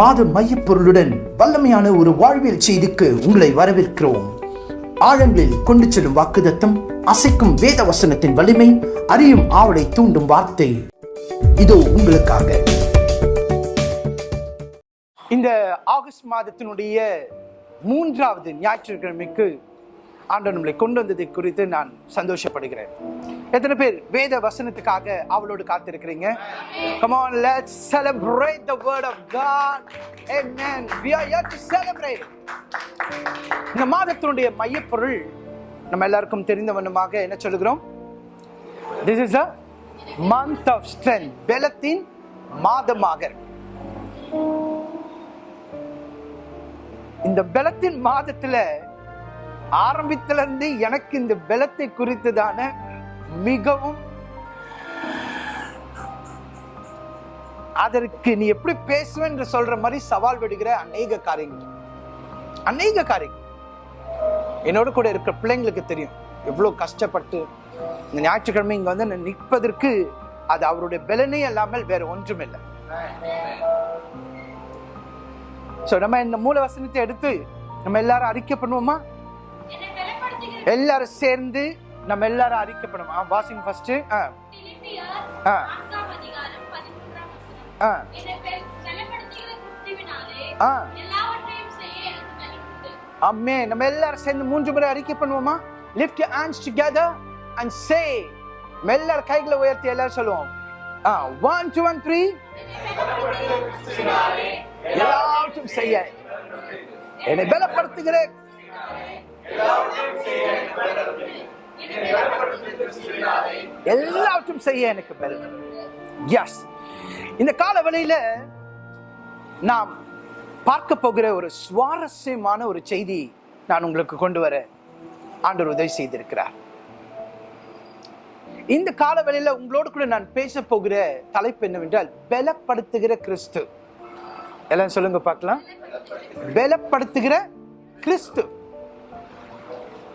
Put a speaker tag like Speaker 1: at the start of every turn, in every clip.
Speaker 1: மாத மையப்பொருளுடன் வல்லமையான ஒரு வாழ்வியல் செய்திக்கு உங்களை வரவேற்கிறோம். ஆழங்களில் கொண்டு செல்லும் வாக்குதத்தம் அசைக்கும் வேத வசனத்தின் வலிமை அறியும் ஆவலை தூண்டும் வார்த்தை. இதோ உங்களுக்காக. இந்த ஆகஸ்ட் மாதத்தினுடைய மூன்றாவது ஞாயிற்றுக்கிழமைக்கு ஆண்டவர் நம்மளை கொண்டு வந்ததை குறித்து நான் சந்தோஷப்படுகிறேன். எத்தனை பேர் வேத வசனத்துக்காக அவளோடு காத்திருக்கிறீங்க? Come on let's celebrate the word of god. Amen. We are here to celebrate. இந்த மாதத்தினுடைய மையப்பொருள் நம்ம எல்லாருக்கும் தெரிந்த வண்ணமாக என்ன சொல்லுகிறோம்? This is a month of strength பலத்தின் மாதமாக. இந்த பலத்தின் மாதத்துல ஆரம்பத்துல இருந்து எனக்கு இந்த பலத்தை குறித்ததான மிகவும் அதற்கு நீ எப்படி பேசுவேன் சொல்ற மாதிரி சவால் விடுகிற அநேக காரியங்கள். அநேக காரியங்கள். என்னோட கூட இருக்கிற பிள்ளைங்களுக்கு தெரியும். எவ்வளவு கஷ்டப்பட்டு இந்த ஞாயிற்றுக்கிழமை இங்க வந்து நான் நிற்பதற்கு அது அவருடைய பலனே இல்லாமல் வேற ஒன்றும் இல்லை நம்ம இந்த மூல வசனத்தை எடுத்து நம்ம எல்லாரும் அறிக்கை பண்ணுவோமா? எல்லாரும் சேர்ந்து நம்ம எல்லாரும் அறிக்கை பண்ணுவோம் வாசிங் ஃபர்ஸ்ட் ஆ. ஆ. ஆ.
Speaker 2: உண்டு.
Speaker 1: அம்மே நம்ம எல்லாரும் சேர்ந்து மூன்று முறை அறிக்கை பண்ணுவோமா? Lift hands together and say நம்ம எல்லாரும் கைகளை உயர்த்தி எல்லாரும் சொல்லுவோம். ஆ ஒன் டூ ஒன் த்ரீ எல்லாவற்றும் செய்ய. என்னை பலப்படுத்துகிற எல்லாவற்றும் செய்ய எனக்கு பலன் எஸ் இந்த காலவழையில நாம் பார்க்க போகிற ஒரு சுவாரஸ்யமான ஒரு செய்தி நான் உங்களுக்கு கொண்டு வர ஆண்டவர் உதவி செய்திருக்கிறார். இந்த காலவழையில உங்களோடு கூட நான் பேச போகிற தலைப்பு என்னவென்றால் பலப்படுத்துகிற கிறிஸ்து. எல்லாம் சொல்லுங்க பார்க்கலாம். பலப்படுத்துகிற கிறிஸ்து.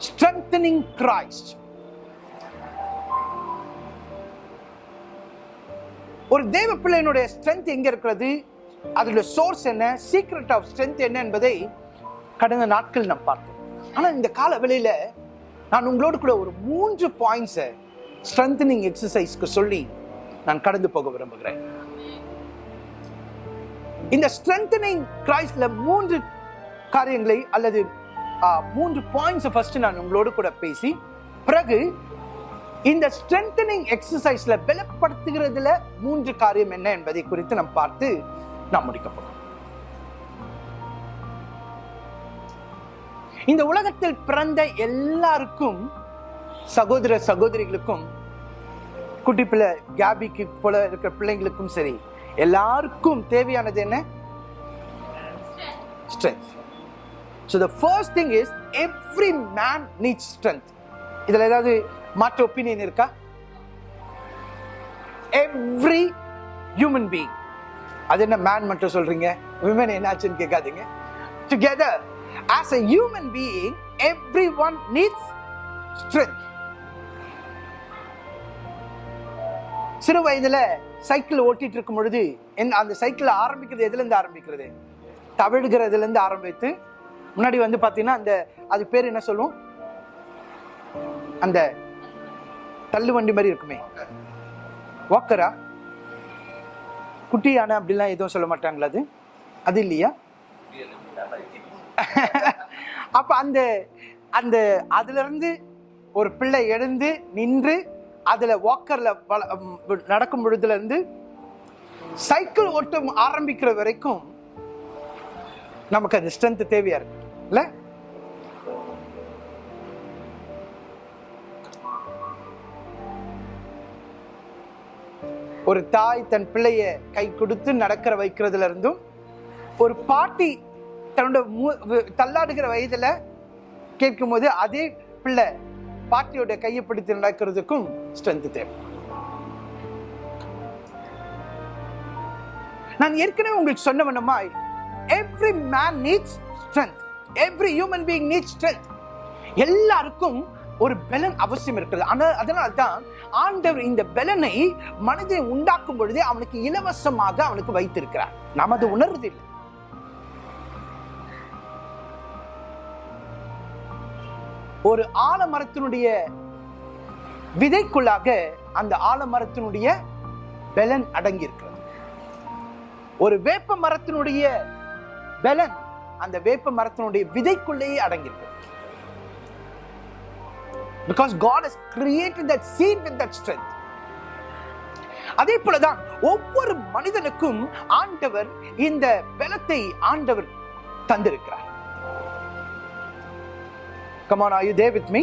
Speaker 1: Strengthening Christ. ஒரு தேவ பிள்ளையினுடைய ஸ்ட்ரென்த் எங்க இருக்கிறது? அதோட சோர்ஸ் என்ன? சீக்ரெட் ஆஃப் ஸ்ட்ரென்த் என்ன என்பதை கடந்த நாட்கள் நாம் பார்த்தோம். ஆனா இந்த கால வேளையில நான் உங்களோடு கூட ஒரு மூன்று பாயிண்ட்ஸை ஸ்ட்ரென்தனிங் எக்ஸசைஸ்க்கு சொல்லி நான் கடந்து போக விரும்புகிறேன். இந்த ஸ்ட்ரென்தனிங் கிரைஸ்ட்ல மூன்று காரியங்களை அல்லது மூன்று பாயிண்ட்ஸ் ஃபர்ஸ்ட் நான் உங்களோடு கூட பேசி பிறகு இந்த ஸ்ட்ரென்தனிங் எக்ஸசைஸ்ல பலப்படுத்துகிறதுல மூன்று காரியம் என்ன என்பதை குறித்து நாம் பார்த்து நாம் முடிக்க போறோம். இந்த உலகத்தில் பிறந்த எல்லாருக்கும் சகோதர சகோதரிகளுக்கும் குட்டி பிள்ளை கேபிக்கு போல இருக்கிற பிள்ளைங்களுக்கும் சரி எல்லாருக்கும் தேவையானது என்ன? Strength so the first thing is every man need strength இதில் ஏதாவது மாற்று ஒப்பீனியன் இருக்கா? எவ்ரி ஹியூமன் பீயிங் அது என்ன மேன் மட்டும் சொல்றீங்க? விமன் என்னாச்சுன்னு கேட்காதீங்க. Together as a human being every one needs strength சிறு வயதில் சைக்கிள் ஓட்டிட்டு இருக்கும் பொழுது என் அந்த சைக்கிள் ஆரம்பிக்கிறது எதுலேருந்து ஆரம்பிக்கிறது? தவிழ்கிறதுலேருந்து ஆரம்பித்து முன்னாடி வந்து பார்த்தீங்கன்னா அந்த அது பேர் என்ன சொல்லுவோம்? அந்த தள்ளு வண்டி மாதிரி இருக்குமே. வாக்கரா குட்டி யானை அப்படிலாம் எதுவும் சொல்ல மாட்டாங்களா அது? அது இல்லையா? அப்ப அந்த அந்த அதுல இருந்து ஒரு பிள்ளை எழுந்து நின்று அதுல வாக்கர்ல வள- நடக்கும் பொழுதுல இருந்து சைக்கிள் ஓட்டம் ஆரம்பிக்கிற வரைக்கும் நமக்கு அது ஸ்ட்ரென்த் தேவையா இருக்கு. இல்ல ஒரு தாய் தன் பிள்ளைய கை கொடுத்து நடக்கிற வைக்கிறதுல இருந்தும் ஒரு பாட்டி தன்னோட மூ- தள்ளாடுகிற வயதுல கேட்கும் போது அதே பிள்ளை பாட்டியோட கையை பிடித்து நடக்கிறதுக்கும் ஸ்ட்ரென்த் தேவை. நான் ஏற்கனவே உங்களுக்கு சொன்ன வண்ணமாய் every man needs strength every human being need strength எல்லாருக்கும் ஒரு பெலன் அவசியம் இருக்கிறது ஆனால் அதனால் தான் ஆண்டவர் இந்த பெலனை மனதை உண்டாக்கும் பொழுதே அவனுக்கு இலவசமாக அவனுக்கு வைத்திருக்கிறார். நமது அது ஒரு ஆலமரத்தினுடைய விதைக்குள்ளாக அந்த ஆலமரத்தினுடைய பெலன் அடங்கி ஒரு வேப்ப மரத்தினுடைய பலன் அந்த வேப்ப மரத்தினுடைய விதைக்குள்ளேயே அடங்கியிருக்கு பிகாஸ் காட் அதே போலதான் ஒவ்வொரு மனிதனுக்கும் ஆண்டவர் இந்த பலத்தை ஆண்டவர் தந்திருக்கிறார். Come on, are you there with me?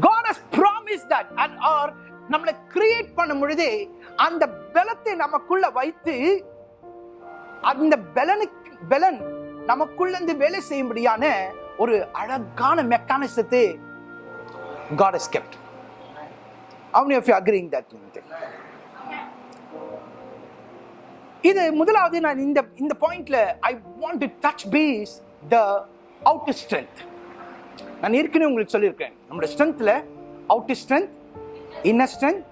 Speaker 1: God has promised that and or நம்மளை கிரியேட் பண்ணும் பொழுதே அந்த பலத்தை நமக்குள்ள வைத்து அந்த பலனுக்கு பலன் நமக்குள்ள இருந்து வேலை செய்யும்படியான ஒரு அழகான மெக்கானிசத்தை God has kept. How many of you agreeing that thing? இது முதலாவது நான் இந்த இந்த பாயிண்ட்ல I want to touch piece the outer strength நான் ஏற்கனவே உங்களுக்கு சொல்லியிருக்கேன் நம்மளோட ஸ்ட்ரென்த்ல அவுட்டர் ஸ்ட்ரென்த் இன்னர் ஸ்ட்ரென்த்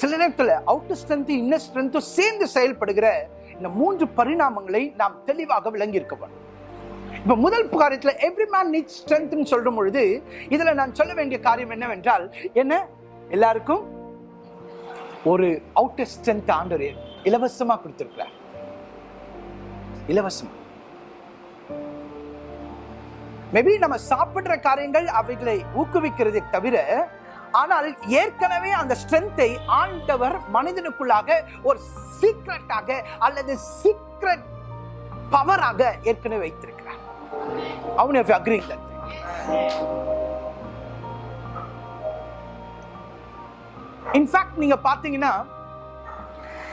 Speaker 1: சில நேரத்தில் அவுட்டர் ஸ்ட்ரென்த் இன்னர் ஸ்ட்ரென்த்தும் சேர்ந்து செயல்படுகிற இந்த மூன்று பரிணாமங்களை நாம் தெளிவாக விளங்கி இருக்க வேண்டும். இப்ப முதல் காரியத்தில் எவ்ரி மேன் நீட் ஸ்ட்ரென்த்னு சொல்லும் பொழுது இதுல நான் சொல்ல வேண்டிய காரியம் என்னவென்றால் என்ன? எல்லாருக்கும் ஒரு அவுட்டர் ஸ்ட்ரென்த் ஆண்டவர் இலவசமா கொடுத்திருக்கிறார். இலவசமா. மேபி நம்ம சாப்பிடுற காரியங்கள் அவைகளை ஊக்குவிக்கிறதை தவிர ஆனால் ஏற்கனவே அந்த ஸ்ட்ரென்த்தை ஆண்டவர் மனிதனுக்குள்ளாக ஒரு சீக்ரெட்டாக அல்லது சீக்ரெட் பவராக ஏற்கனவே வைத்திருக்கிறார். அவன் அக்ரி இன்ஃபேக்ட் நீங்க பாத்தீங்கன்னா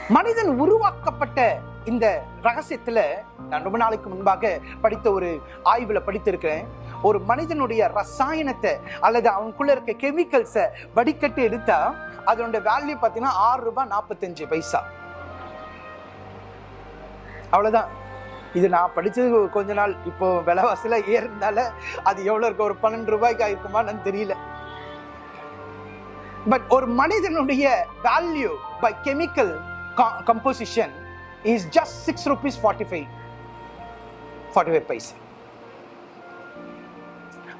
Speaker 1: மனிதன் உருவாக்கப்பட்ட இந்த ரகசியத்துல நான் ரொம்ப நாளைக்கு முன்பாக படித்த ஒரு ஆய்வில் படித்திருக்கிறேன். ஒரு மனிதனுடைய ரசாயனத்தை அல்லது அவனுக்குள்ள இருக்க கெமிக்கல்ஸை வடிகட்டு எடுத்தா அதனுடைய வேல்யூ பார்த்தீங்கன்னா ஆறு ரூபாய் நாற்பத்தஞ்சு பைசா. அவ்வளோதான் இது நான் படித்தது கொஞ்ச நாள் இப்போ விலைவாசில ஏறினால அது எவ்வளோ இருக்கு? ஒரு பன்னெண்டு ரூபாய்க்கு ஆயிருக்குமான்னு தெரியல. பட் ஒரு மனிதனுடைய value by chemical composition is just six rupees forty five forty five paisa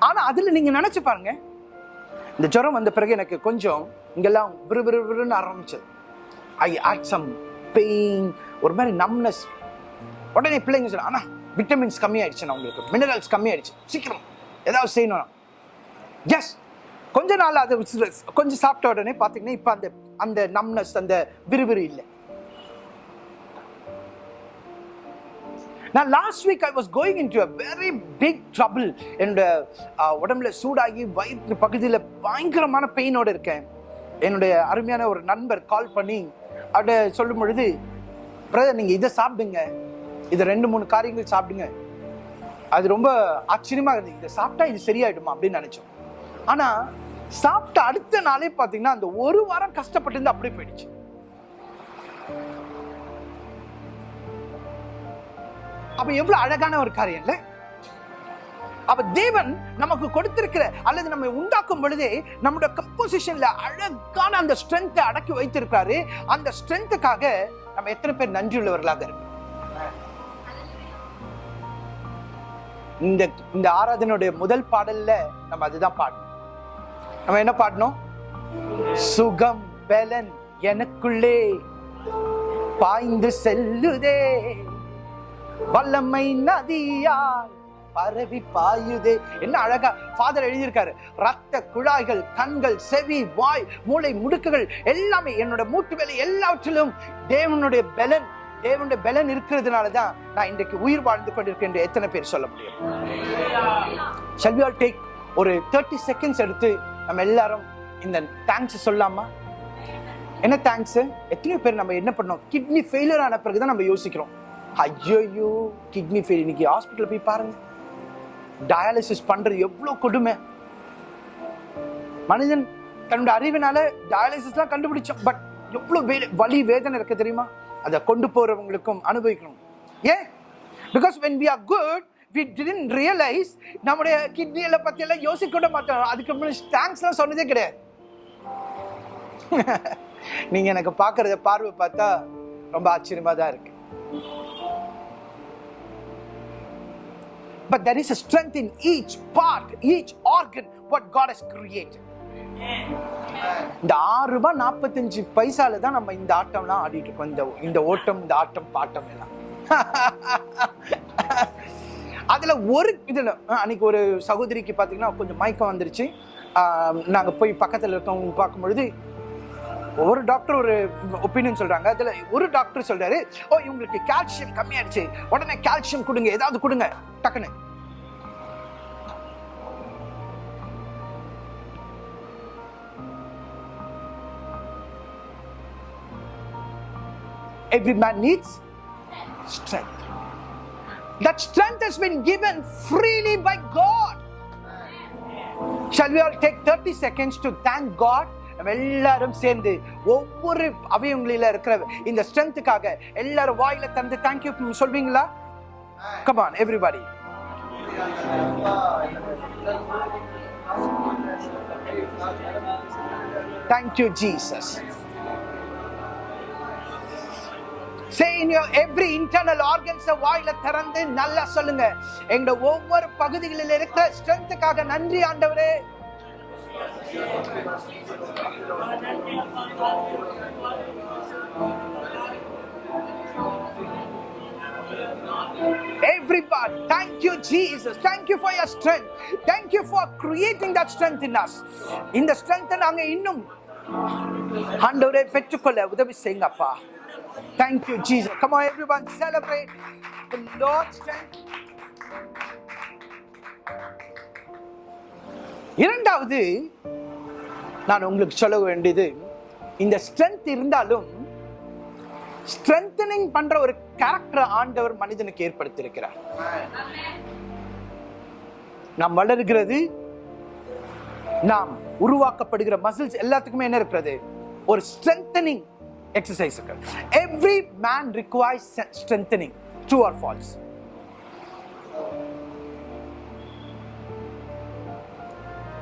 Speaker 1: ஆனால் அதில் நீங்கள் நினச்சி பாருங்க. இந்த ஜுரம் வந்த பிறகு எனக்கு கொஞ்சம் இங்கெல்லாம் விறு விறு விறுன்னு ஆரம்பிச்சது. ஐ ஆட் சம் பெயின் ஒரு மாதிரி நம்னஸ் உடனே பிள்ளைங்க சொல்ல ஆனால் விட்டமின்ஸ் கம்மியாயிடுச்சு உங்களுக்கு. மினரல்ஸ் கம்மியாயிடுச்சு. சீக்கிரம். ஏதாவது செய்யணும் எஸ் கொஞ்ச நாள் அது கொஞ்சம் சாப்பிட்ட உடனே பார்த்தீங்கன்னா இப்போ அந்த அந்த நம்னஸ் அந்த விறுவிறு இல்லை. நான் last week I was going in to a very big trouble என்னோட உடம்புல சூடாகி வயிற்று பகுதியில் பயங்கரமான பெயினோடு இருக்கேன். என்னுடைய அருமையான ஒரு நண்பர் கால் பண்ணி அவட சொல்லும் பொழுது பிரதர் நீங்கள் இதை சாப்பிடுங்க. இதை ரெண்டு மூணு காரியங்கள் சாப்பிடுங்க. அது ரொம்ப ஆச்சரியமாக இருந்தது. இதை சாப்பிட்டா இது சரியாயிடுமா? அப்படின்னு நினச்சோம். ஆனால் சாப்பிட்ட அடுத்த நாளே பார்த்தீங்கன்னா அந்த ஒரு வாரம் கஷ்டப்பட்டு அப்படியே போயிடுச்சு. அப்ப எவ்வளவு அழகான ஒரு காரியம் இல்ல? அப்ப தேவன் நமக்கு கொடுத்திருக்கிற அல்லது நம்மை உண்டாக்கும் பொழுதே நம்முடைய கம்போசிஷன்ல அழகான அந்த ஸ்ட்ரென்த்தை அடக்கி வைத்திருக்காரு அந்த ஸ்ட்ரென்த்துக்காக நம்ம எத்தனை பேர் நன்றியுள்ளவர்களாக இருக்கோம் இந்த இந்த ஆராதனுடைய முதல் பாடல்ல நம்ம அதுதான் பாடணும். நம்ம என்ன பாடணும்? சுகம் பலன் எனக்குள்ளே பாய்ந்து செல்லுதே. வல்லமை நதியால் பரவி பாயுதே. என்ன அழகா ஃபாதர் எழுதியிருக்காரு. ரத்த குழாய்கள் கண்கள் செவி வாய் மூளை முடுக்குகள் எல்லாமே என்னோட மூட்டு வேலை எல்லாவற்றிலும் தேவனுடைய பலன் தேவனுடைய பலன் இருக்கிறதுனால தான் நான் இன்றைக்கு உயிர் வாழ்ந்து கொண்டிருக்கேன் என்று எத்தனை பேர் சொல்ல முடியும்? Shall டேக் ஒரு தேர்ட்டி செகண்ட்ஸ் எடுத்து நம்ம எல்லாரும் இந்த தேங்க்ஸ் சொல்லாமா? என்ன தேங்க்ஸ் எத்தனையோ பேர் நம்ம என்ன பண்ணோம்? கிட்னி ஃபெயிலியர் ஆன பிறகு தான் நம்ம யோசிக்கிறோம். ஐயோயோ கிட்னி ஃபெயில் இன்னைக்கு ஹாஸ்பிட்டல் போய் பாருங்க. டயாலிசிஸ் பண்றது எவ்வளோ கொடுமை. மனிதன் தன்னுடைய அறிவினால டயாலிசிஸ்லாம் கண்டுபிடிச்சோம். பட் எவ்வளோ வே- வலி வேதனை இருக்கு தெரியுமா? அதை கொண்டு போறவங்களுக்கும் அனுபவிக்கணும். ஏன்? Because when we are good we didn't realize நம்முடைய கிட்னியில பத்தி எல்லாம் யோசிக்க கூட மாட்டோம். அதுக்கு முன்னாடி தேங்க்ஸ்லாம் சொன்னதே கிடையாது. நீங்க எனக்கு பார்க்கறத பார்வை பார்த்தா ரொம்ப ஆச்சரியமா தான் இருக்கு. But there is a strength in each part, each organ, what God has created. இந்த ஆறு ரூபாய் நாற்பத்தஞ்சு பைசால தான் நம்ம இந்த ஆட்டம்லாம் ஆடிட்டு இருக்கோம். இந்த இந்த ஓட்டம் இந்த ஆட்டம் பாட்டம் எல்லாம். அதுல ஒரு இதுல அன்னைக்கு ஒரு சகோதரிக்கு பாத்தீங்கன்னா கொஞ்சம் மயக்கம் வந்துருச்சு. நாங்க போய் பக்கத்துல இருக்கவங்க பார்க்கும் பொழுது ஒரு டாக்டர் ஒரு ஒப்பீனியன் சொல்றாங்க அதுல ஒரு டாக்டர் சொல்றாரு ஓ இவங்களுக்கு கால்சியம் கம்மியாயிடுச்சு உடனே கால்சியம் கொடுங்க ஏதாவது கொடுங்க டக்குன்னு Every man needs strength. That strength has been given freely by God. Shall we all take 30 seconds to thank God? நம்ம எல்லாரும் சேர்ந்து ஒவ்வொரு அவயவங்களில இருக்கிற இந்த ஸ்ட்ரென்த்துக்காக எல்லாரும் வாயில தந்து thank you சொல்வீங்களா? Come on everybody thank you Jesus Say in your every internal organs வாயில திறந்து நல்லா சொல்லுங்க. எங்க ஒவ்வொரு பகுதிகளில் இருக்கிற ஸ்ட்ரென்த்துக்காக நன்றி ஆண்டவரே. Everybody, thank you, Jesus. Thank you for your strength. Thank you for creating that strength in us. இந்த strength நாங்க இன்னும் ஆண்டவரே பெற்றுக்கொள்ள உதவி செய்யுங்க அப்பா Thank you, Jesus. Come on, everyone, celebrate the Lord's strength. இரண்டாவது நான் உங்களுக்கு சொல்ல வேண்டியது இந்த ஸ்ட்ரென்த் இருந்தாலும் ஸ்ட்ரென்தனிங் பண்ற ஒரு கேரக்டர் ஆண்டவர் மனிதனுக்கு ஏற்படுத்தியிருக்கிறார். நாம் வளர்கிறது நாம் உருவாக்கப்படுகிற மசில்ஸ் எல்லாத்துக்குமே என்ன இருக்கிறது? ஒரு strengthening exercise every man requires strengthening true or false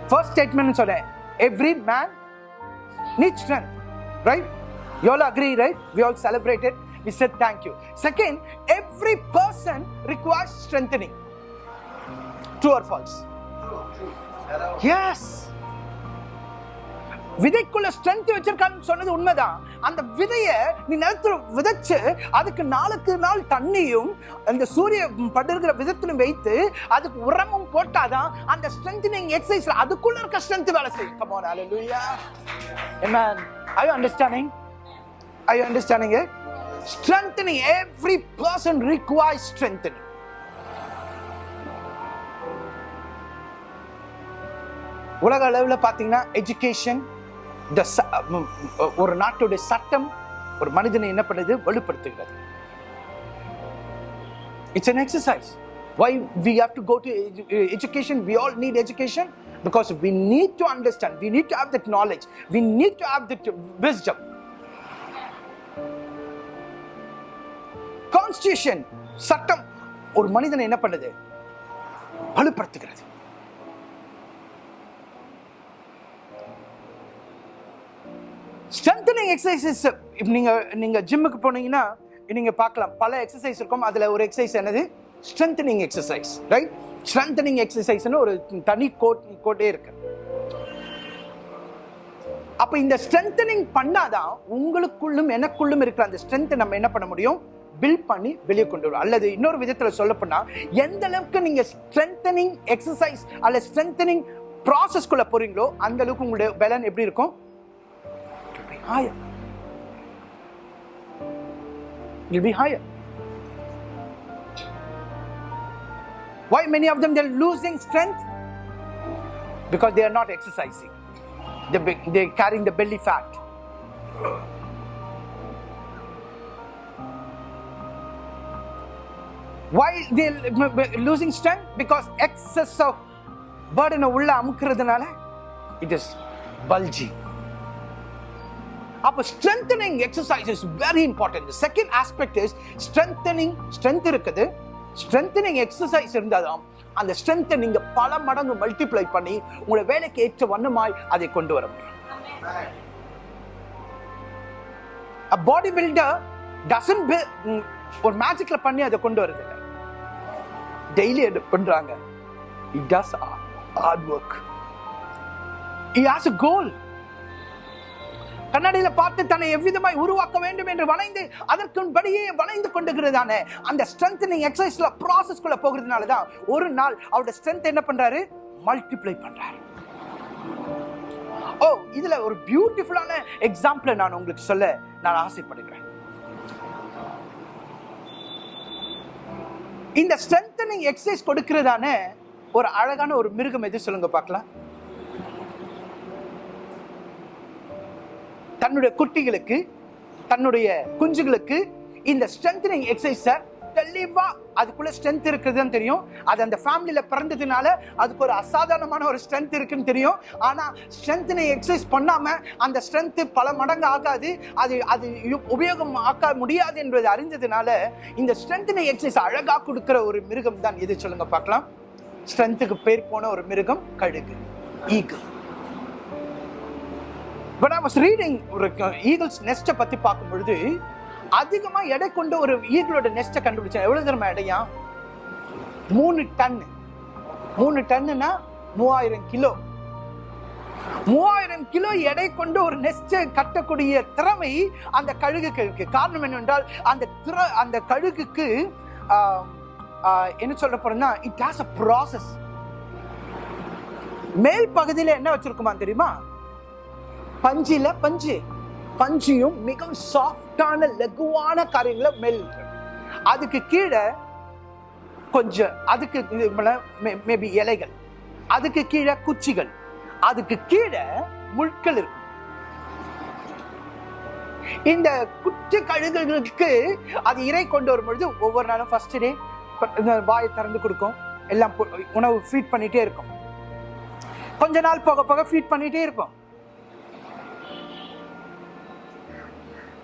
Speaker 1: first statement சொல்றேன். every man needs strength, right? You all agree, right? We all celebrated. We said thank you. Second, every person requires strengthening. True or false? True. Yes. விதைக்குள்ள strength வச்சிருக்கான்னு சொன்னது உண்மைதான். அந்த விதைய நீ நிலத்துல விதைச்சு அதுக்கு நாளுக்கு நாள் தண்ணியும் அந்த சூரிய படுகிற விதத்திலும் வைத்து அதுக்கு உரமும் போட்டாதான் அந்த ஸ்ட்ரென்த்னிங் எக்ஸசைஸ்ல அதுக்குள்ள இருக்க ஸ்ட்ரென்த் வேலை செய்யும். கம் ஆன் ஹalleluya amen. Are you understanding? Are you understanding it? Strengthening every person requires strengthening. உலக அளவில் பார்த்தீங்கன்னா எஜுகேஷன் இந்த ஒரு நாட்டுடைய சட்டம் ஒரு மனிதனை என்ன பண்ணுது வலுப்படுத்துகிறது it's an exercise why we have to go to edu- uh, education we all need education because we need to understand we need to have that knowledge we need to have that wisdom constitution சட்டம் ஒரு மனிதனை என்ன பண்ணுது வலுப்படுத்துகிறது strengthening exercises நீங்கள் நீங்கள் ஜிம்முக்கு போனீங்கன்னா நீங்கள் பார்க்கலாம். பல எக்ஸசைஸ் இருக்கும். அதில் ஒரு எக்ஸசைஸ் என்னது? ஸ்ட்ரென்தனிங் எக்ஸசைஸ் ரைட் ஸ்ட்ரென்தனிங் எக்ஸசைஸ்னு ஒரு தனி கோட் கோட்டே இருக்கு. அப்போ இந்த ஸ்ட்ரென்தனிங் பண்ணாதான் உங்களுக்குள்ளும் எனக்குள்ளும் இருக்கிற அந்த ஸ்ட்ரென்த்தை நம்ம என்ன பண்ண முடியும்? பில்ட் பண்ணி வெளியே கொண்டு வரும். அல்லது இன்னொரு விதத்தில் சொல்லப்போனால் எந்த அளவுக்கு நீங்கள் ஸ்ட்ரென்தனிங் எக்ஸசைஸ் அல்ல ஸ்ட்ரென்தனிங் ப்ராசஸ்குள்ளே போகிறீங்களோ அந்த அளவுக்கு உங்களுடைய பலன் எப்படி இருக்கும்? higher. You'll be higher. Why many of them they're losing strength? Because they are not exercising. They're, they're carrying the belly fat. Why they're losing strength? Because excess of burden of ulla it is bulging. அப்போ strengthening exercise is very important second aspect is strengthening strength இருக்குது. Strengthening exercise இருந்தாதான் அந்த ஸ்ட்ரென்த்தை நீங்க பல மடங்கு multiply பண்ணி உங்களை வேலைக்கு ஏற்ற வண்ணமாய் அதை கொண்டு வர முடியும். பாடி பில்டர் டசன் ஒரு மேஜிக்ல பண்ணி அதை கொண்டு வருது டெய்லி பண்றாங்க. It does hard work he has a goal கண்ணாடியில பார்த்து தன்னை எவ்விதமாய் உருவாக்க வேண்டும் என்று வளைந்து அதற்குன்படியே வளைந்து கொண்டுகிறதான அந்த ஸ்ட்ரென்தனிங் எக்ஸசைஸ்ல ப்ராசஸ்க்குள்ள போகிறதுனால தான் ஒரு நாள் அவரோட ஸ்ட்ரென்த் என்ன பண்றாரு? மல்டிப்ளை பண்றாரு. ஓ இதுல ஒரு பியூட்டிஃபுல்லான எக்ஸாம்பிளை நான் உங்களுக்கு சொல்ல நான் ஆசைப்படுகிறேன். இந்த ஸ்ட்ரென்தனிங் எக்ஸசைஸ் கொடுக்கிறதான ஒரு அழகான ஒரு மிருகம் எது சொல்லுங்க பார்க்கலாம். தன்னுடைய குட்டிகளுக்கு தன்னுடைய குஞ்சுகளுக்கு இந்த ஸ்ட்ரென்தனிங் எக்ஸசைஸை தெளிவாக அதுக்குள்ளே ஸ்ட்ரென்த் இருக்குதுன்னு தெரியும். அது அந்த ஃபேமிலியில் பிறந்ததுனால அதுக்கு ஒரு அசாதாரணமான ஒரு ஸ்ட்ரென்த் இருக்குன்னு தெரியும். ஆனால் ஸ்ட்ரென்த்தினை எக்ஸசைஸ் பண்ணாமல் அந்த ஸ்ட்ரென்த்து பல மடங்கு ஆகாது. அது அது உபயோகம் ஆக்க முடியாது என்பது அறிந்ததுனால இந்த ஸ்ட்ரென்த்தினை எக்ஸசைஸ் அழகாக கொடுக்குற ஒரு மிருகம் தான் எது சொல்லுங்கள் பார்க்கலாம். ஸ்ட்ரென்த்துக்கு பேர் போன ஒரு மிருகம் கழுகு. Eagle but I was reading ஒரு ஈகிள்ஸ் நெஸ்ட்டை பற்றி பார்க்கும் பொழுது அதிகமாக எடை கொண்ட ஒரு ஈகிளோட நெஸ்ட்டை கண்டுபிடிச்சேன். எவ்வளோ தூரம் எடையா? மூணு டன். மூணு டன்னுனா மூவாயிரம் கிலோ. மூவாயிரம் கிலோ எடை கொண்டு ஒரு நெஸ்டை கட்டக்கூடிய திறமை அந்த கழுகுக்கு இருக்கு. காரணம் என்னவென்றால் அந்த திற அந்த கழுகுக்கு என்ன சொல்ல போறேன்னா இட் ஹாஸ் அ ப்ராசஸ் மேல் பகுதியில் என்ன வச்சிருக்குமா தெரியுமா? பஞ்சில பஞ்சு. பஞ்சியும் மிகவும் சாஃப்டான லகுவான காரியங்களை மேல் அதுக்கு கீழே கொஞ்சம் அதுக்கு மேபி இலைகள். அதுக்கு கீழே குச்சிகள். அதுக்கு கீழே முட்கள் இருக்கும். இந்த குச்சி கழுகுகளுக்கு அது இறை கொண்டு வரும் பொழுது ஒவ்வொரு நாளும் ஃபர்ஸ்ட் டே வாயை திறந்து கொடுக்கும். எல்லாம் உணவு ஃபீட் பண்ணிட்டே இருக்கும். கொஞ்ச நாள் போக போக ஃபீட் பண்ணிட்டே இருக்கும்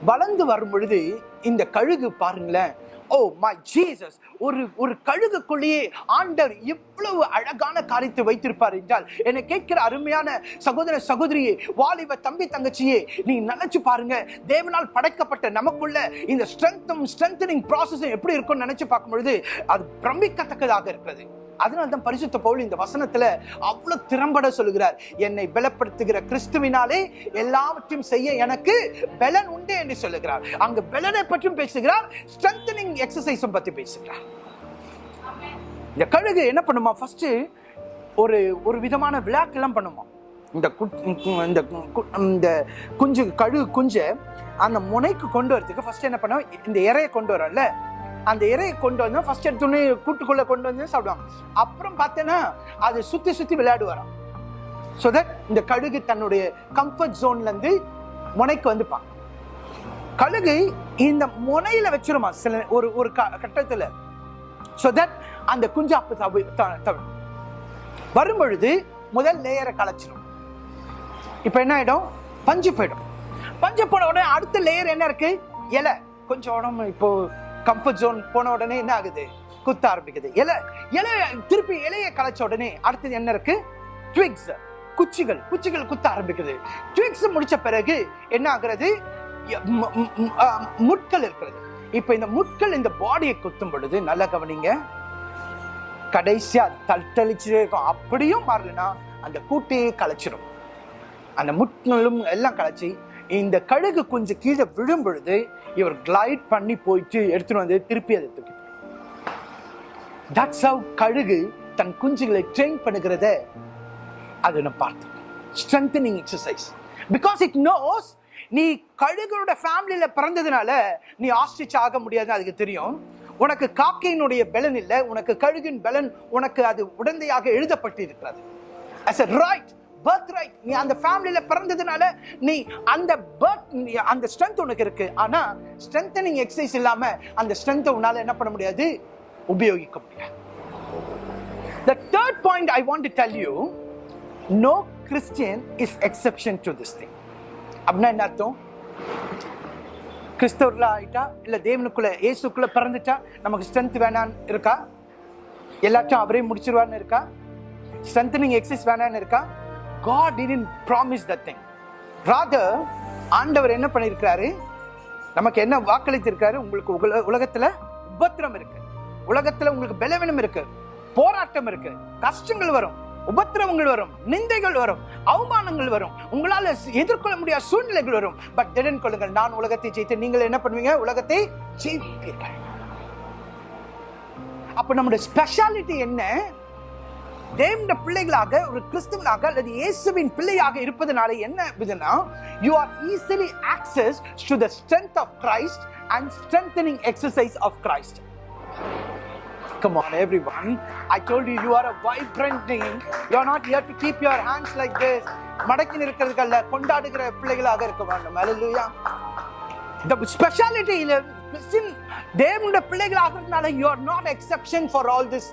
Speaker 1: வளர்ந்து வரும் பொழுது இந்த கழுகு பாருங்களேன். ஓ மை ஜீசஸ் ஒரு ஒரு கழுகுக்குள்ளேயே ஆண்டவர் இவ்வளவு அழகான காரியத்தை வைத்திருப்பார் என்றால் என்னை கேட்கிற அருமையான சகோதர சகோதரியே வாலிப தம்பி தங்கச்சியே நீ நினைச்சு பாருங்க தேவனால் படைக்கப்பட்ட நமக்குள்ள இந்த ஸ்ட்ரென்த்தும் ஸ்ட்ரென்தனிங் ப்ராசஸும் எப்படி இருக்கும்னு நினைச்சு பார்க்கும் பொழுது அது பிரமிக்கத்தக்கதாக இருக்கிறது. அதனால தான் பரிசுத்த பவுல் இந்த வசனத்துல அவ்வளவு திறம்பட சொல்லுகிறார். என்னை பலப்படுத்துகிற கிறிஸ்துவினாலே எல்லாவற்றையும் செய்ய எனக்கு பலன் உண்டு என்று சொல்லுகிறார். அங்கு பலனை பற்றியும் பேசுகிறார் ஸ்ட்ரென்தனிங் எக்ஸசைஸும் பத்தி பேசுகிறார். இந்த கழுகு என்ன பண்ணுமா? ஃபர்ஸ்ட் ஒரு ஒரு விதமான விழாக்கெல்லாம் பண்ணுமா? இந்த இந்த கு- இந்த குஞ்சு கழுகு குஞ்சை அந்த முனைக்கு கொண்டு வரதுக்கு ஃபர்ஸ்ட் என்ன பண்ணுவோம் இந்த இறையை கொண்டு வரோம்ல அந்த இறையை கொண்டு வந்து ஃபர்ஸ்ட் எடுத்துன்னு கூட்டுக்குள்ளே கொண்டு வந்து சாப்பிடுவாங்க. அப்புறம் பார்த்தேன்னா அது சுற்றி சுற்றி விளையாடுவாராம். ஸோ தட் இந்த கழுகு தன்னுடைய கம்ஃபர்ட் ஜோன்லேருந்து முனைக்கு வந்துப்பான். கழுகு இந்த முனையில வச்சிருமா சில ஒரு ஒரு க- ஸோ தட் அந்த குஞ்சு அப்ப தவி த- தவிரும் முதல் லேயரை கலைச்சிடும் இப்போ என்ன ஆகிடும் பஞ்சு போயிடும். பஞ்சு போன உடனே அடுத்த லேயர் என்ன இருக்கு? இலை. கொஞ்சம் உடம்பு இப்போ கம்ஃபர்ட் ஜோன் போன உடனே என்ன ஆகுது? குத்த ஆரம்பிக்குது. இலை இலை திருப்பி இலையை கலைச்ச உடனே அடுத்தது என்ன இருக்கு? ட்விக்ஸ் குச்சிகள் குச்சிகள் குத்த ஆரம்பிக்குது. ட்விக்ஸ் முடிச்ச பிறகு என்ன ஆகுறது? முட்கள் இருக்கிறது. இப்போ இந்த முட்கள் இந்த பாடியை குத்தும் பொழுது நல்லா கவனிங்க. கடைசியா தத்தளிச்சுட்டே இருக்கும். அப்படியும் மாறலனா அந்த கூட்டையே கலைச்சிடும் அந்த முட்களும் எல்லாம் கலைச்சி இந்த கழுகு கொஞ்சம் கீழே விழும் பொழுது இவர் கிளைட் பண்ணி போயிட்டு எடுத்துட்டு வந்து திருப்பி அதை தூக்கி தட்ஸ் ஹவ் கழுகு தன் குஞ்சுகளை ட்ரெயின் பண்ணுகிறத அது நான் பார்த்தேன் strengthening exercise because it knows நீ கழுகுனோட ஃபேமிலியில் பிறந்ததுனால நீ ஆஸ்ட்ரிச் ஆக முடியாதுன்னு அதுக்கு தெரியும். உனக்கு காக்கையினுடைய பலன் இல்லை உனக்கு கழுகின் பலன் உனக்கு அது உடந்தையாக எழுதப்பட்டு இருக்கிறது as a right birth right நீ அந்த ஃபேமிலியில் பிறந்ததுனால நீ அந்த பர்த் அந்த ஸ்ட்ரென்த் உனக்கு இருக்கு. ஆனால் ஸ்ட்ரென்தனிங் எக்ஸசைஸ் இல்லாமல் அந்த ஸ்ட்ரென்த்தை உன்னால் என்ன பண்ண முடியாது? உபயோகிக்க முடியாது. The third point I want to tell you no Christian is exception to this thing அப்படின்னா என்ன அர்த்தம்? கிறிஸ்தவர்களா ஆயிட்டா இல்லை தேவனுக்குள்ள இயேசுக்குள்ள பிறந்துட்டா நமக்கு ஸ்ட்ரென்த் வேணான்னு இருக்கா? எல்லாத்தையும் அவரே முடிச்சிருவான்னு இருக்கா? ஸ்ட்ரென்தனிங் எக்ஸசைஸ் வேணான்னு இருக்கா? God didn't promise that thing. Rather ஆண்டவர் என்ன பண்ணியிருக்கிறாரு? நமக்கு என்ன வாக்களித்திருக்காரு உங்களுக்கு உல- உலகத்தில் உபத்திரம் இருக்கு. உலகத்தில் உங்களுக்கு பலவீனம் இருக்கு. போராட்டம் இருக்கு. கஷ்டங்கள் வரும். உபத்திரவங்கள் வரும். நிந்தைகள் வரும். அவமானங்கள் வரும். உங்களால் எதிர்கொள்ள முடியாத சூழ்நிலைகள் வரும். பட் திடன் கொள்ளுங்கள். நான் உலகத்தை ஜெயித்து நீங்கள் என்ன பண்ணுவீங்க? உலகத்தை ஜெயிப்பீர்கள். அப்ப நம்முடைய ஸ்பெஷாலிட்டி என்ன? தேவனுடைய பிள்ளைகளாக ஒரு கிறிஸ்துவனாக அல்லது இயேசுவின் பிள்ளையாக இருப்பதனால என்ன இதுனா you are easily access to the strength of Christ and strengthening exercise of Christ Come on, everyone. I told you, you are a vibrant name. You are not here to keep your hands like this. மடக்கி நிற்கிறதுக்கல்ல கொண்டாடுகிற பிள்ளைகளாக இருக்க வேண்டும் அலலுயா இந்த ஸ்பெஷாலிட்டியில் Christian தேவனுடைய பிள்ளைகளாகிறதுனால you are not exception for all this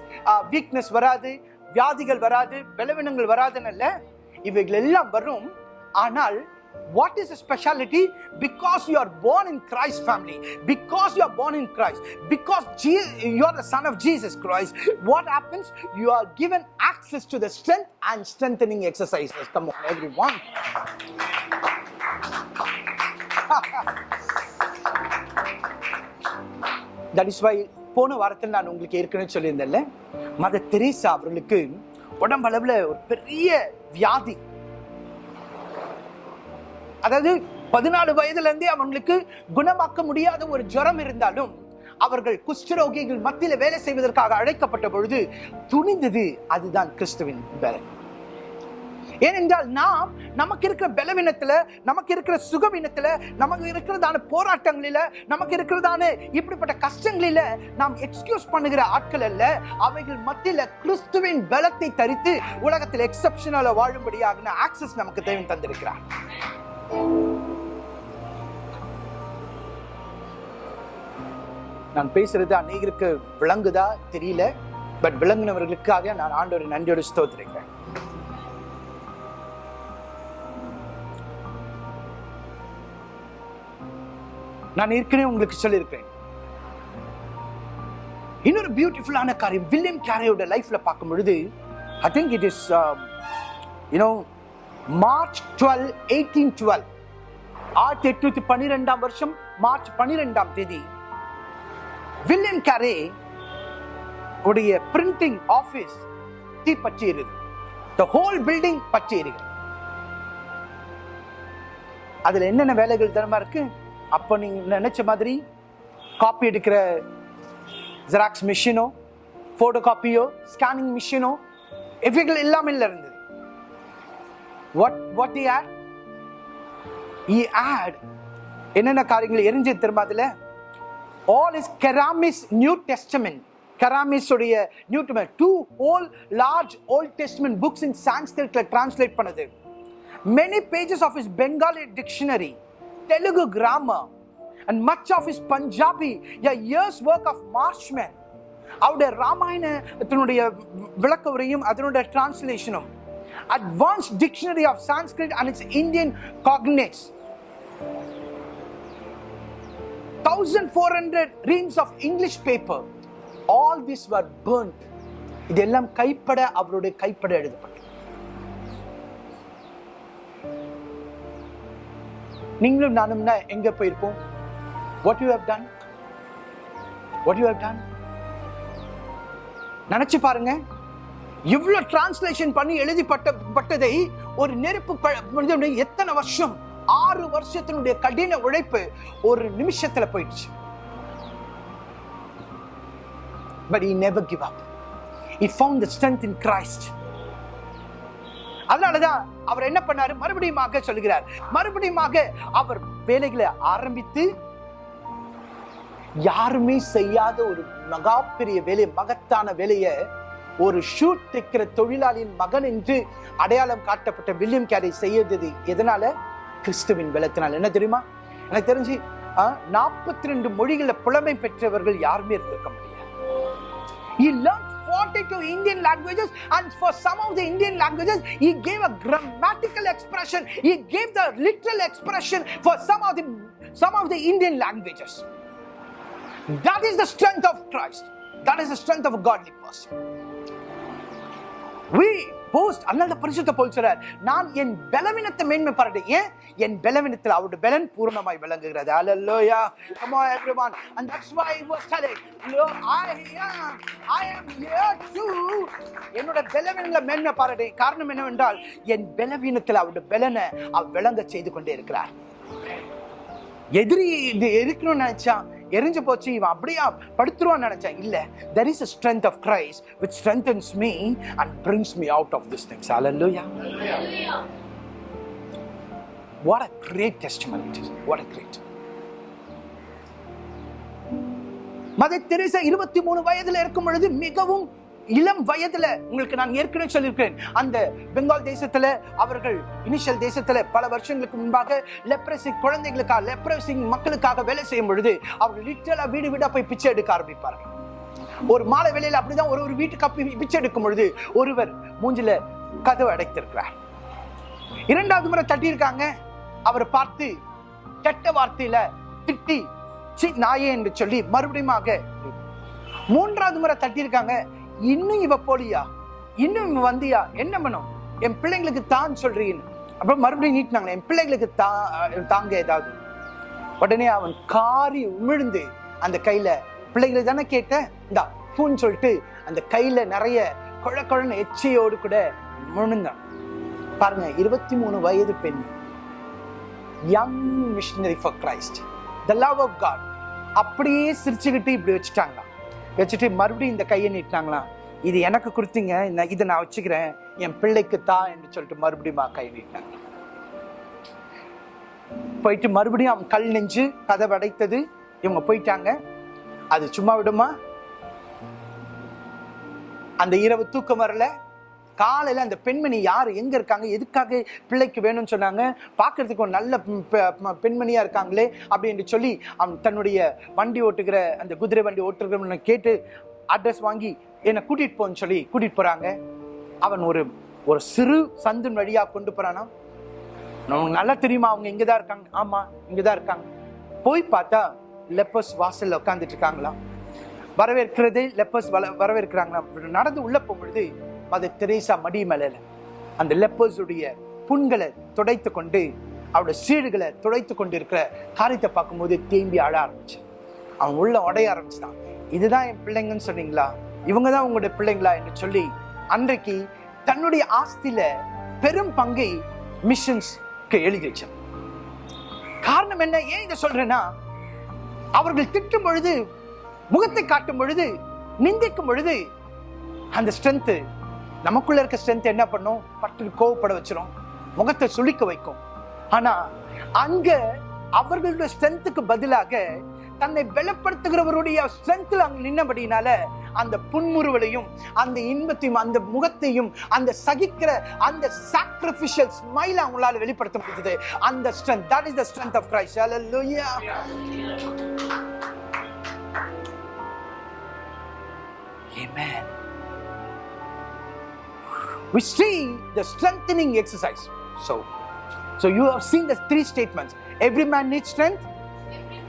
Speaker 1: weakness வராது வியாதிகள் வராது பலவீனங்கள் வராதுன்னு இல்ல இவைகள் எல்லாம் வரும் ஆனால் what is the speciality because you are born in christ family because you are born in christ because Je- you are the son of jesus christ what happens you are given access to the strength and strengthening exercises come on everyone that is why போன வாரத்தில் நான் உங்களுக்கு ஏற்கனவே சொல்லியிருந்தேன்ல மத Teresa அவர்களுக்கு உடம்பளவில் ஒரு பெரிய வியாதி. அதாவது பதினாலு வயதுல இருந்தே அவங்களுக்கு குணமாக்க முடியாத ஒரு ஜுரம் இருந்தாலும் அவர்கள் குஷ்டரோகிகள் மத்தியில் வேலை செய்வதற்காக அழைக்கப்பட்ட பொழுது துணிந்தது அதுதான் கிறிஸ்துவின் பலன். ஏனென்றால் நாம் நமக்கு இருக்கிற பலவீனத்தில் நமக்கு இருக்கிற சுகவீனத்தில் நமக்கு இருக்கிறதான போராட்டங்களில நமக்கு இருக்கிறதான இப்படிப்பட்ட கஷ்டங்களில நாம் எக்ஸ்கியூஸ் பண்ணுகிற ஆட்கள் அல்ல. அவைகள் மத்தியில கிறிஸ்துவின் பலத்தை தரித்து உலகத்தில் எக்ஸப்ஷனலாக வாழும்படியாக ஆக்சஸ் நமக்கு தேவன் தந்திருக்கிறார். நான் பேசுறது அநேகருக்கு விளங்குதா? தெரியல. பட் விளங்குனவர்களுக்காக நான் ஆண்டவர் நன்றியோடு ஸ்தோத்திருக்கிறேன். நான் ஏற்கனவே உங்களுக்கு சொல்லியிருக்கேன் இன்னொரு பியூட்டிஃபுல்லான காரியம் வில்லியம் கேரியோட லைஃப்ல பார்க்கும் பொழுது I think it is you know March twelve eighteen twelve ஆயிரத்தி எட்நூத்தி பன்னிரெண்டாம் வருஷம் மார்ச் பன்னிரெண்டாம் தேதி வில்லியம் கேரே உடைய பிரிண்டிங் ஆபீஸ் தீ பற்றியது த ஹோல் பில்டிங் பற்றியிருக்கிறது அதுல என்னென்ன வேலைகள் தரமா இருக்கு? அப்போ நீங்க நினைச்ச மாதிரி காப்பி எடுக்கிற ஜெராக்ஸ் மிஷினோ போட்டோ காப்பியோ ஸ்கேனிங் மிஷினோ எஃபிகள் எல்லாமே இல்லை இருந்தது what what he had he had என்னென்ன காரியங்கள் எரிஞ்சு திரும்ப அதில்? ஆல் இஸ் கெராமிஸ் new testament கராமிஸுடைய new new two whole large Old Testament books in சான்ஸ்கிரிட்ல translate பண்ணது. Many pages of his Bengali dictionary Telugu grammar, and much of his Punjabi, a year's work of Marshman. அவருடைய ராமாயணத்தினுடைய விளக்க உரையும் அதனுடைய டிரான்ஸ்லேஷனும் advance dictionary of Sanskrit and its Indian cognates thousand four hundred reams of English paper all this were burnt இதெல்லாம் கைப்பட அவருடைய கைப்பட எழுதப்படும் நீங்களும் நானும்னா எங்க போயிருப்போம் what you have done what you have done நினைச்சு பாருங்க. இவ்வளவு டிரான்ஸ்லேஷன் பண்ணி எழுதிப்பட்ட பட்டதை ஒரு நெருப்பு எத்தனை வருஷம்? ஆறு வருஷத்தினுடைய கடின உழைப்பு ஒரு நிமிஷத்துல போயிடுச்சு. But he never give up he found the strength in Christ அதனாலதான் அவர் என்ன பண்ணாரு? மறுபடியுமாக சொல்கிறார் மறுபடியுமாக அவர் வேலைகளை ஆரம்பித்து யாருமே செய்யாத ஒரு மகாப்பெரிய வேலை மகத்தான வேலையை ஒரு ஷூட் தைக்கிற தொழிலாளியின் மகன் என்று அடையாளம் காட்டப்பட்ட வில்லியம் கேரி செய்யறது எதனால? கிறிஸ்துவின் பலத்தினால். என்ன தெரியுமா? எனக்கு தெரிஞ்சு நாற்பத்தி ரெண்டு மொழிகளில் புலமை பெற்றவர்கள் யாருமே இருந்திருக்க முடியாது. 42 Indian languages, and for some of the Indian languages, he gave a grammatical expression. He gave the literal expression for some of the some of the Indian languages. That is the strength of Christ. That is the strength of a godly person. We boast அதனால பரிசுத்த போல் சொல்றார். நான் என் பலவீனத்தை மேன்மை பாராட்டு ஏன்? என் பலவீனத்தில் அவருடைய பலன் பூரணமாய் விளங்குகிறது. Hallelujah. Come on everyone. And that's why he was telling Lord I am I am here too என்னோட பலவீனங்களை மேன்மை பாராட்டு காரணம் என்னவென்றால் என் பலவீனத்தில் அவருடைய பலனை அவ் விளங்க செய்து கொண்டே இருக்கிறார். எதிரி இது இருக்கணும்னு நினைச்சான் எரிஞ்சு போச்சு இவன் அப்படியா படுத்துருவான்னு நினைச்சேன் இல்ல there is a strength of Christ which strengthens me and brings me out of this things
Speaker 2: hallelujah
Speaker 1: What a great testimony it is. What Mother Teresa இருபத்தி மூணு வயதுல இருக்கும் பொழுது மிகவும் இளம் வயதுல உங்களுக்கு நான் ஏற்கனவே சொல்லியிருக்கிறேன். அந்த பெங்கால் தேசத்துல அவர்கள் இனிஷியல் தேசத்துல பல வருஷங்களுக்கு முன்பாக லெப்ரசி குழந்தைகளுக்காக லெப்ரசி மக்களுக்காக வேலை செய்யும் பொழுது அவர்கள் லிட்டரலா வீடு வீடா போய் பிச்சை எடுக்க ஆரம்பிப்பார்கள். ஒரு மாலை வேலையில் அப்படிதான் ஒரு ஒரு வீட்டுக்கு பிச்சை எடுக்கும் பொழுது ஒருவர் மூஞ்சில கதவு அடைத்திருக்கிறார். இரண்டாவது முறை தட்டியிருக்காங்க. அவரை பார்த்து கெட்ட வார்த்தையில திட்டி சி நாயே என்று சொல்லி மறுபடியுமாக மூன்றாவது முறை தட்டியிருக்காங்க. இன்னும் இவ போலியா? இன்னும் இவன் வந்தியா? என்ன பண்ணும் என் பிள்ளைங்களுக்கு தான் சொல்றீன்னு. அப்புறம் மறுபடியும் நீட்டினாங்க என் பிள்ளைங்களுக்கு தா தாங்க ஏதாவது? உடனே அவன் காரி உமிழ்ந்து அந்த கையில பிள்ளைகளை தானே கேட்ட இந்தா பூன்னு சொல்லிட்டு அந்த கையில நிறைய குழ குழன்னு எச்சையோடு கூட முழுந்தான். பாருங்க இருபத்தி மூணு வயது பெண். Young missionary for Christ the love of God அப்படியே சிரிச்சுக்கிட்டு இப்படி வச்சுட்டாங்களாம். வச்சுட்டு மறுபடியும் இந்த கையை நீட்டினாங்களாம். இது எனக்கு கொடுத்தீங்க நான் இதை நான் வச்சுக்கிறேன் என் பிள்ளைக்கு தான் என்று சொல்லிட்டு மறுபடியும் கை நீட்டினாங்க போயிட்டு மறுபடியும் அவன் கல் நெஞ்சு கதை அடைத்தது இவங்க போயிட்டாங்க. அது சும்மா விடுமா? அந்த இரவு தூக்கம் வரல. காலையில் அந்த பெண்மணி யார்? எங்கே இருக்காங்க? எதுக்காக பிள்ளைக்கு வேணும்னு சொன்னாங்க? பார்க்கறதுக்கு ஒரு நல்ல பெ- இருக்காங்களே அப்படின்னு சொல்லி அவன் தன்னுடைய வண்டி ஓட்டுகிற அந்த குதிரை வண்டி ஓட்டுகிறவனை கேட்டு அட்ரஸ் வாங்கி என்னை கூட்டிட்டு போன்னு சொல்லி கூட்டிட்டு போகிறாங்க அவன் ஒரு ஒரு சிறு சந்தின் வழியாக கொண்டு போகிறானா நல்லா தெரியுமா? அவங்க இங்கே தான் இருக்காங்க. ஆமாம் இங்கே தான் இருக்காங்க. போய் பார்த்தா லெப்பர்ஸ் வாசலில் உட்காந்துட்டு இருக்காங்களா வரவேற்கிறது லெப்பர்ஸ் வர வரவேற்கிறாங்களா நடந்து உள்ளே போகும்பொழுது அது தெரேசா மடி மேல அந்த லெப்பர்ஸுடைய புண்களை துடைத்து கொண்டு அவருடைய சீடுகளை துடைத்து கொண்டு இருக்கிற காரியத்தை பார்க்கும்போது தேம்பி அழ ஆரம்பிச்சு அவன் உள்ள உடைய ஆரம்பிச்சான். இதுதான் என் பிள்ளைங்கன்னு சொன்னீங்களா? இவங்க தான் உங்களுடைய பிள்ளைங்களா? என்று சொல்லி அன்றைக்கு தன்னுடைய ஆஸ்தியில பெரும் பங்கை மிஷன்ஸ்க்கு எழுதி வச்சான் காரணம் என்ன? ஏன் இதை சொல்றேன்னா அவர்கள் திட்டும் பொழுது முகத்தை காட்டும் பொழுது நிந்திக்கும் பொழுது அந்த ஸ்ட்ரென்த்து நமக்குள்ள இருக்க ஸ்ட்ரென்த் என்ன பண்ணும்? பட்டு கோவப்பட வச்சிரும். முகத்தை சுளிக்க வைக்கும். ஆனா அங்க அவர்களுடைய ஸ்ட்ரென்த்துக்கு பதிலாக தன்னை பலப்படுத்துகிறவருடைய ஸ்ட்ரென்த்ல அங்க நின்னபடினால அந்த புன்முறுவலையும் அந்த இன்பத்தையும் அந்த முகத்தையும் அந்த சகிக்கிற அந்த சாக்ரிஃபிஷியல் ஸ்மைல் அவங்களால வெளிப்படுத்த முடியுது அந்த strength that is the strength of Christ hallelujah Amen. We see the strengthening exercise. So, so you have seen the three statements. Every man needs strength.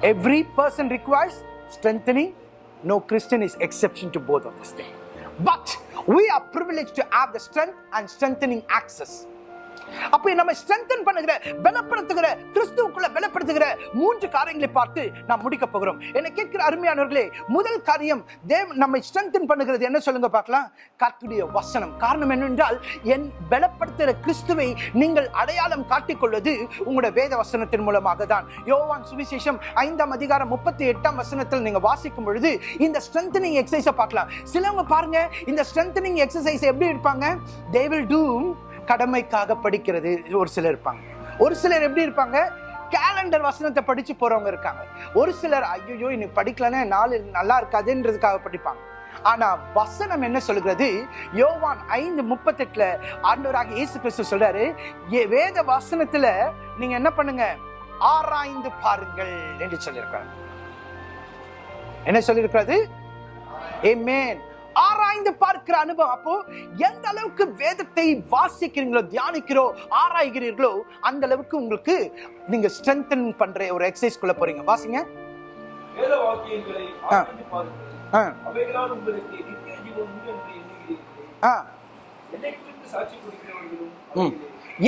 Speaker 1: Every person requires strengthening. No Christian is exception to both of these things. But we are privileged to have the strength and strengthening access. அப்ப நம்ம strengthen பண்ணுகிற பலப்படுத்துகிற கிறிஸ்துவுக்குள்ள பலப்படுத்துகிற மூன்று காரியங்களை பார்த்து நாம் முடிக்க போகிறோம். என்னை கேட்கிற அருமையானவர்களே முதல் காரியம் தேவ் நம்மை ஸ்ட்ரென்தன் பண்ணுகிறது. என்ன சொல்லுங்க பார்க்கலாம்? கத்துடைய வசனம். காரணம் என்னவென்றால் என் பலப்படுத்துகிற கிறிஸ்துவை நீங்கள் அடையாளம் காட்டிக்கொள்வது உங்களுடைய வேத வசனத்தின் மூலமாக தான். யோவான் சுவிசேஷம் ஐந்தாம் அதிகாரம் முப்பத்தி எட்டாம் வசனத்தில் நீங்க வாசிக்கும் பொழுது இந்த ஸ்ட்ரென்தனிங் எக்ஸசைஸை பார்க்கலாம். சிலவங்க பாருங்க இந்த ஸ்ட்ரென்தனிங் எக்ஸசைஸ் எப்படி இருப்பாங்க தே வில் டூ கடமைக்காக படிக்கிறது. ஒரு சிலர் இருப்பாங்க. ஒரு சிலர் எப்படி இருப்பாங்க? கேலண்டர் வசனத்தை படித்து போகிறவங்க இருக்காங்க. ஒரு சிலர் ஐயோ இன்னைக்கு படிக்கலன்னா நாள் நல்லா இருக்காதுன்றதுக்காக படிப்பாங்க. ஆனா வசனம் என்ன சொல்கிறது யோவான் ஐந்து முப்பத்தெட்டுல ஆண்டவராக இயேசு கிறிஸ்து சொல்றாரு வேத வசனத்துல நீங்க என்ன பண்ணுங்க? ஆராய்ந்து பாருங்கள் என்று சொல்லியிருக்கிறார். என்ன சொல்லியிருக்கிறது? Amen. ஆராய்ந்து பார்க்கிற அனுபவம். அப்போ எந்த அளவுக்கு வேதத்தை வாசிக்கிறீங்களோ தியானிக்கிறோ ஆராய்கிறீர்களோ அந்த அளவுக்கு உங்களுக்கு நீங்க ஸ்ட்ரென்தன் பண்ற ஒரு எக்ஸசைஸ் குள்ள போறீங்க. வாசிங்க.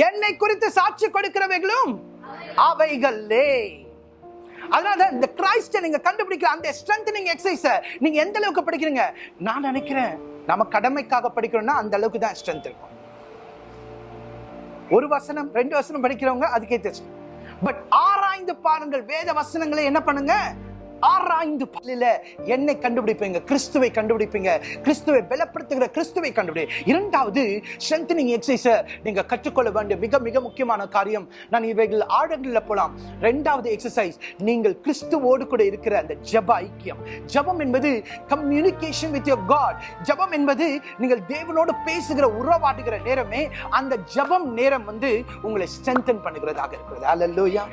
Speaker 3: என்னை குறித்து சாட்சி
Speaker 1: கொடுக்கிறவைகளும் அவைகளே. அதனால இந்த கிரைஸ்டை நீங்க கண்டுபிடிக்கிற அந்த ஸ்ட்ரென்தனிங் எக்ஸசைஸ நீங்க எந்த அளவுக்கு படிக்கிறீங்க? நான் நினைக்கிறேன் நம்ம கடமைக்காக படிக்கிறோம்னா அந்த அளவுக்கு தான் ஸ்ட்ரென்த் இருக்கும். ஒரு வசனம் ரெண்டு வசனம் படிக்கிறவங்க அதுக்கே பட் ஆராய்ந்து பாருங்கள் வேத வசனங்களை என்ன பண்ணுங்க? ஆராய்ந்து பல்லில என்னை கண்டுபிடிப்பீங்க கிறிஸ்துவை கண்டுபிடிப்பீங்க கிறிஸ்துவை பலப்படுத்துகிற கிறிஸ்துவை கண்டுபிடி. இரண்டாவது ஸ்ட்ரென்தனிங் எக்ஸசைஸ நீங்க கற்றுக்கொள்ள வேண்டிய மிக மிக முக்கியமான காரியம். நான் இவைகள் ஆழங்களில் போலாம். ரெண்டாவது எக்ஸசைஸ் நீங்கள் கிறிஸ்துவோடு கூட இருக்கிற அந்த ஜெப ஐக்கியம். ஜெபம் என்பது கம்யூனிகேஷன் வித் யோர் காட் ஜெபம் என்பது நீங்கள் தேவனோடு பேசுகிற உறவாடுகிற நேரமே அந்த ஜெபம் நேரம் வந்து உங்களை ஸ்ட்ரென்தன் பண்ணுகிறதாக இருக்கிறது. அல்லேலூயா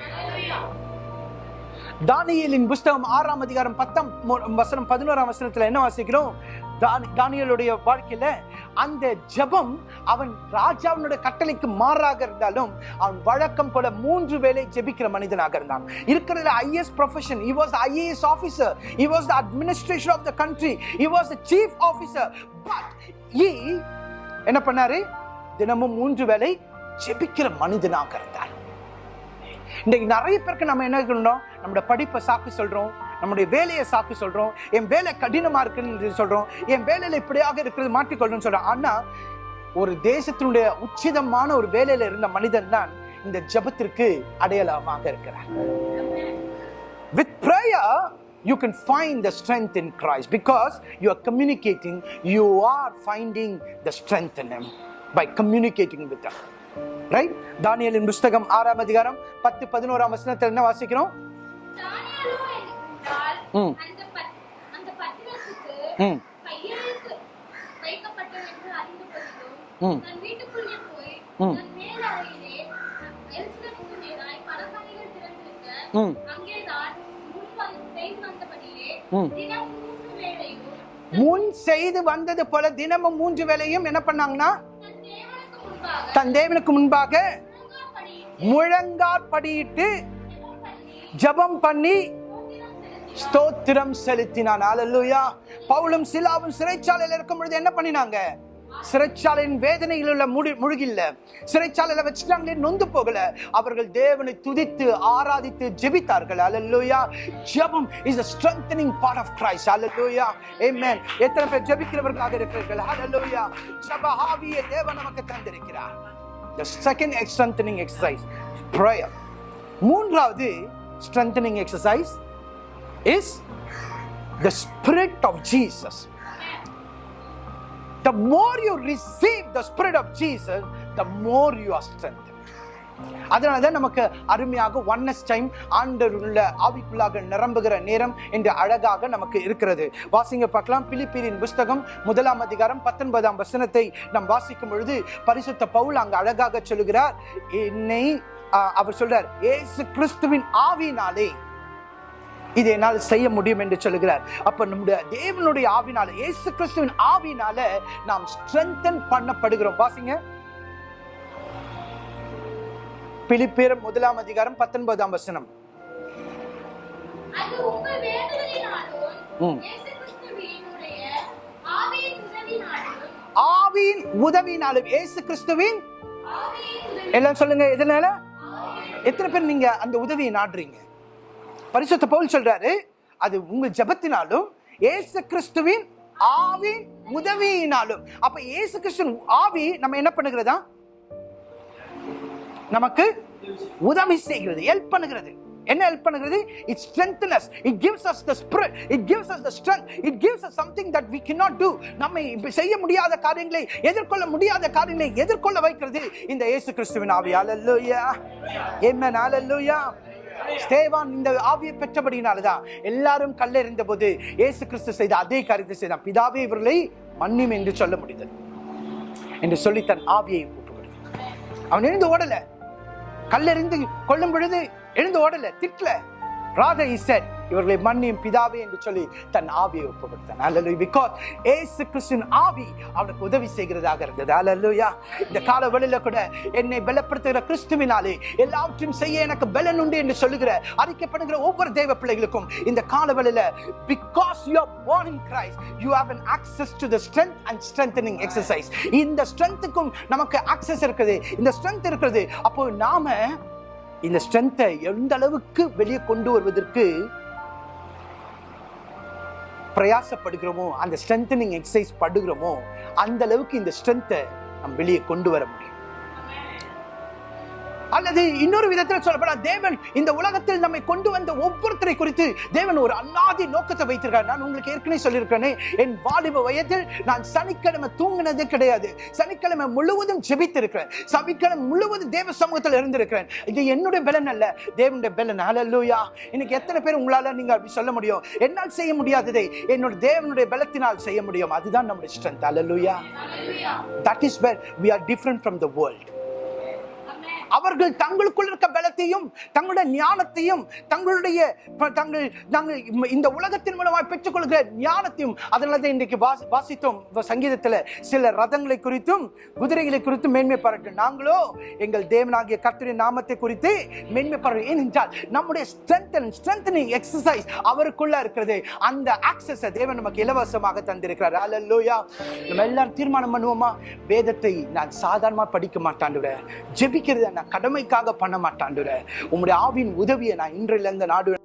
Speaker 1: தானியலின் புஸ்தகம் ஆறாம் அதிகாரம் பத்தாம் வசனம் பதினோராம் வசனத்துல என்ன வாசிக்கிறோம்? தானி- தானியேலுடைய வாழ்க்கையில அந்த ஜெபம் அவன் ராஜாவினுடைய கட்டளைக்கு மாறாக இருந்தாலும் அவன் வழக்கம் போல மூன்று வேளை ஜெபிக்கிற மனிதனாக இருந்தான். இருக்கிறதுல his profession he was IAS officer he was the administration of the country he was the chief officer but he என்ன பண்ணாரு? தினமும் மூன்று வேளை ஜெபிக்கிற மனிதனாக இருந்தார். இன்றைக்கு நிறைய பேருக்கு நம்ம என்ன சொல்லணும் நம்மளோட படிப்பை சாக்கு சொல்கிறோம் நம்முடைய வேலையை சாக்கு சொல்கிறோம் என் வேலை கடினமா இருக்குன்னு சொல்கிறோம் என் வேலையில் இப்படியாக இருக்கிறது மாற்றிக்கொள்ளணும்னு சொல்கிறோம் ஆனா ஒரு தேசத்தினுடைய உச்சிதமான ஒரு வேலையில் இருந்த மனிதன் தான் இந்த ஜெபத்திற்கு அடையாளமாக இருக்கிறார். With prayer you can find the strength in Christ because you are communicating you are finding the strength in him by communicating with him. Right தானியலின் புஸ்தகம் ஆறாம் அதிகாரம் பத்து பதினோராம் வசனத்தில் என்ன வாசிக்கிறோம் ம். ம். ம். ம். ம்.
Speaker 2: முன் செய்து
Speaker 1: வந்தது போல தினமும் மூன்று வேளையும் என்ன பண்ணாங்கன்னா
Speaker 2: தன் தேவனுக்கு முன்பாக முழங்காற்படியிட்டு ஜபம்
Speaker 1: ஜெபம் பண்ணி
Speaker 2: ஸ்தோத்திரம்
Speaker 1: செலுத்தினான். அல்லேலூயா பவுலும் சிலாவும் சிறைச்சாலையில் இருக்கும் பொழுது என்ன பண்ணினாங்க? சிறைச்சாலையின் வேதனையில் உள்ள முடி முழுகில்ல. சிறைச்சாலையில வச்சுட்டாங்களே நொந்து போகல. அவர்கள் தேவனை துதித்து ஆராதித்து ஜெபித்தார்கள். அல்லேலூயா ஜெபம் is a part of of Christ. Amen எத்தனை பேர் ஜெபிக்கிறவர்களாக இருக்கிறீர்கள்? அலல்லோயா ஜப ஆவியை தேவன் நமக்கு தந்திருக்கிறார். The second strengthening exercise prayer மூன்றாவது strengthening exercise is the spirit of Jesus The more you receive the spirit of Jesus, the more you are strengthened. அதனால தான் நமக்கு அருமையாக ஒன்னஸ் டைம் ஆண்டர் உள்ள ஆவிக்குள்ளாக நிரம்புகிற நேரம் என்று அழகாக நமக்கு இருக்கிறது. வாசிங்க பார்க்கலாம். பிலிப்பீரின் புஸ்தகம் முதலாம் அதிகாரம் பத்தொன்பதாம் வசனத்தை நாம் வாசிக்கும் பொழுது பரிசுத்த பவுல் அங்கு அழகாக சொல்லுகிறார். என்னை அவர் சொல்றார் ஏசு கிறிஸ்துவின் ஆவினாலே இதை என்னால் செய்ய முடியும் என்று சொல்லுகிறார். அப்ப நம்முடைய தேவனுடைய ஆவினால இயேசு கிறிஸ்துவின் ஆவினால நாம் ஸ்ட்ரென்தன் பண்ணப்படுகிறோம். வாசிங்க. பிலிப்பியர் முதலாம் அதிகாரம் பத்தொன்பதாம் வசனம்.
Speaker 2: ஆவியின் உதவினாலும்.
Speaker 1: இயேசு கிறிஸ்துவின் எல்லாம் சொல்லுங்க எதனால? எத்தனை பேர் நீங்க அந்த உதவியை நாடுறீங்க? பரிசுத்த பவுல் சொல்றாரு அது உங்க ஜெபத்தினாலும் ஏசு கிறிஸ்துவின் ஆவின் உதவியினாலும். அப்ப ஏசு கிறிஸ்துவின் ஆவி நம்ம என்ன பண்ணுகிறதா? நமக்கு உதவி செய்கிறது ஹெல்ப் பண்ணுகிறது. என்ன ஹெல்ப் பண்ணுகிறது? It strengthens it gives us the spirit it gives us the strength it gives us something that we can not do. நம்ம செய்ய முடியாத காரியங்களை எதிர்கொள்ள முடியாத காரியங்களை எதிர்கொள்ள வைக்கிறது இந்த இயேசு கிறிஸ்துவின் ஆவி. ஹalleluya amen. Hallelujah. ஸ்தேவான் இந்த ஆவியை பெற்றபடியினால்தான் எல்லாரும் கல்லெறிந்த போது இயேசு கிறிஸ்து செய்த அதே காரியத்தை செய்தான். பிதாவே இவர்களை மன்னியும் என்று சொல்ல முடிந்தது. என்று சொல்லி தன் ஆவியை ஒப்பு அவன் எழுந்து ஓடல. கல்லெறிந்து கொள்ளும் பொழுது எழுந்து ஓடல திட்டல. Rather he said இவர்களை மன்னியும் பிதாவே என்று சொல்லி தன் ஆவியை ஒப்பு கொடுத்தான் பிகாஸ் ஏசு கிறிஸ்தின் ஆவி அவனுக்கு உதவி செய்கிறதாக இருந்தது. அல்லலுயா இந்த கால வழியில கூட என்னை பலப்படுத்துகிற கிறிஸ்துவினாலே எல்லாவற்றையும் செய்ய எனக்கு பலன் உண்டு என்று சொல்லுகிற அறிக்கப்படுகிற ஒவ்வொரு தெய்வ பிள்ளைகளுக்கும் இந்த கால வழியில because you are born in Christ you have an access to the strength and strengthening exercise. இந்த ஸ்ட்ரென்த்துக்கும் நமக்கு ஆக்சஸ் இருக்குது. இந்த ஸ்ட்ரென்த் இருக்கிறது அப்போ நாம இந்த ஸ்ட்ரென்த்தை எந்த அளவுக்கு வெளியே கொண்டு வருவதற்கு பிரயாசப்படுகிறோமோ அந்த ஸ்ட்ரென்தனிங் எக்ஸசைஸ் படுகிறோமோ அந்த அளவுக்கு இந்த ஸ்ட்ரென்த்தை நம்ம வெளியே கொண்டு வர முடியும். அல்லது இன்னொரு விதத்தில் சொல்லப்படால் தேவன் இந்த உலகத்தில் நம்மை கொண்டு வந்த ஒவ்வொருத்தரை குறித்து தேவன் ஒரு அல்லாதி நோக்கத்தை வைத்திருக்கார் நான் உங்களுக்கு ஏற்கனவே சொல்லியிருக்கிறேனே என் வாலிப வயதில் நான் சனிக்கிழமை தூங்கினதே கிடையாது. சனிக்கிழமை முழுவதும் ஜெபித்திருக்கிறேன். சனிக்கிழமை முழுவதும் தேவ சமூகத்தில் இருந்திருக்கிறேன். இது என்னுடைய பலன் அல்ல தேவனுடைய பலன். அலல்லூயா இன்னைக்கு எத்தனை பேர் உங்களால் நீங்கள் அப்படி சொல்ல முடியும்? என்னால் செய்ய முடியாததை என்னோட தேவனுடைய பலத்தினால் செய்ய முடியும். அதுதான் நம்முடைய strength hallelujah that is where we are different from the world அவர்கள் தங்களுக்குள் இருக்க பலத்தையும் தங்களுடைய ஞானத்தையும் தங்களுடைய ப- தங்கள் நாங்கள் இந்த உலகத்தின் மூலமாக பெற்றுக்கொள்கிற ஞானத்தையும் அதனால தான் இன்றைக்கு வாசி- வாசித்தோம். சங்கீதத்தில் சங்கீதத்துல சில ரதங்களை குறித்தும் குதிரைகளை குறித்தும் மேன்மை பாராட்டும் நாங்களோ எங்கள் தேவனாகிய கர்த்தருடைய நாமத்தை குறித்து மேன்மை பாராட்டு. ஏனென்றால் நம்முடைய ஸ்ட்ரென்த் அண்ட் ஸ்ட்ரென்தனிங் எக்ஸசைஸ் அவருக்குள்ள இருக்கிறது. அந்த ஆக்சஸை தேவன் நமக்கு இலவசமாக தந்திருக்கிறார். அல்லோயா நம்ம எல்லாரும் தீர்மானம் பண்ணுவோமா? வேதத்தை நான் சாதாரணமாக படிக்க மாட்டாண்டுற ஜெபிக்கிறத நான் கடமைக்காக பண்ண மாட்டாண்டுற உங்களுடைய ஆவின் உதவியை நான் இன்றிலிருந்து நாடு